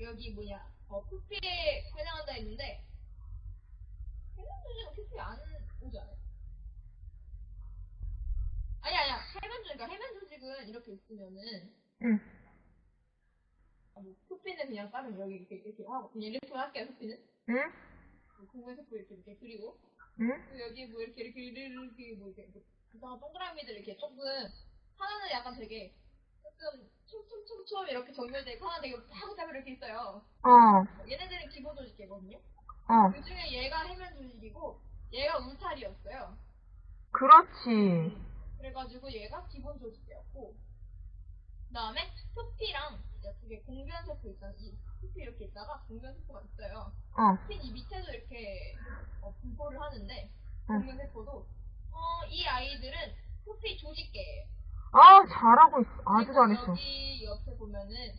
여기 뭐냐 어 푸피에 해당한다 했는데 해당 조직은 푸피 안 오지 않아요? 아니 아니야 해면 조직 그러니까 해면 조직은 이렇게 있으면은 응. 아, 뭐 푸피는 그냥 따면 여기 이렇게 이렇게 하고 그냥 이렇게 할게요 푸피는 응? 공부에서 이렇게 이렇게 그리고 응? 그리고 여기 뭐 이렇게 이렇게 이렇게 이렇게 뭐 이렇게 뭐 동그라미들 이렇게 조금 하나는 약간 되게 조금 촘촘촘촘 이렇게 정렬돼 있고 하나 되게 파고타고 이렇게 있어요. 어. 얘네들은 기본 조직계거든요. 어. 그 중에 얘가 해면 조직이고 얘가 울타리였어요. 그렇지. 그래가지고 얘가 기본 조직계였고 그다음에 푸피랑 이제 두개 공변 세포 있잖아. 이 푸피 이렇게 있다가 공변 세포가 있어요. 어. 푸피 이 밑에도 이렇게 어, 분포를 하는데 응. 공변 세포도 어, 이 아이들은 푸피 조직계예요. 아, 잘하고 있어. 아주 잘했어. 여기 보면은